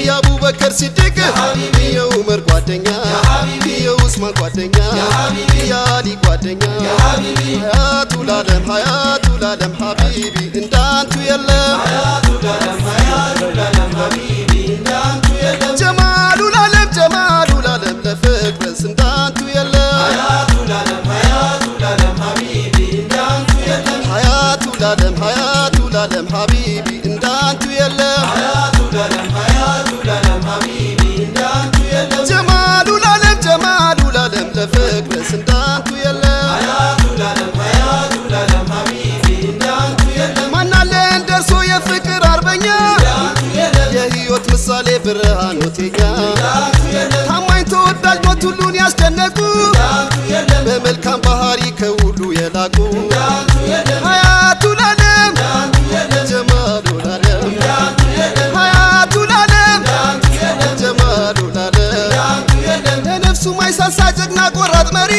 የአቡበከር ሲድቅ የኡመር ጓደኛ የኡስማን ጓደኛ የአሊ ጓደኛ ሀያቱ ላለም ሀያቱ ላለም ሀቢቢ እንዳንቱ የለም። ጀማሉ ላለም ጀማሉ ላለም ለፍቅርስ እንዳንቱ የለም። ሀያቱ ላለም ሀያቱ ላለም ሀቢቢ እንዳንቱ የለም ምሳሌ ብርሃን ሆቴኛ ታማኝ ተወዳጅ ሞት ሁሉን ያስደነቁ በመልካም ባህሪ ከሁሉ የላቁ ሀያቱ ላለም ጀማሉ ላለም ሀያቱ ላለም ጀማሉ ላለም ለነፍሱ ማይሳሳ ጀግና ቆራጥ መሪ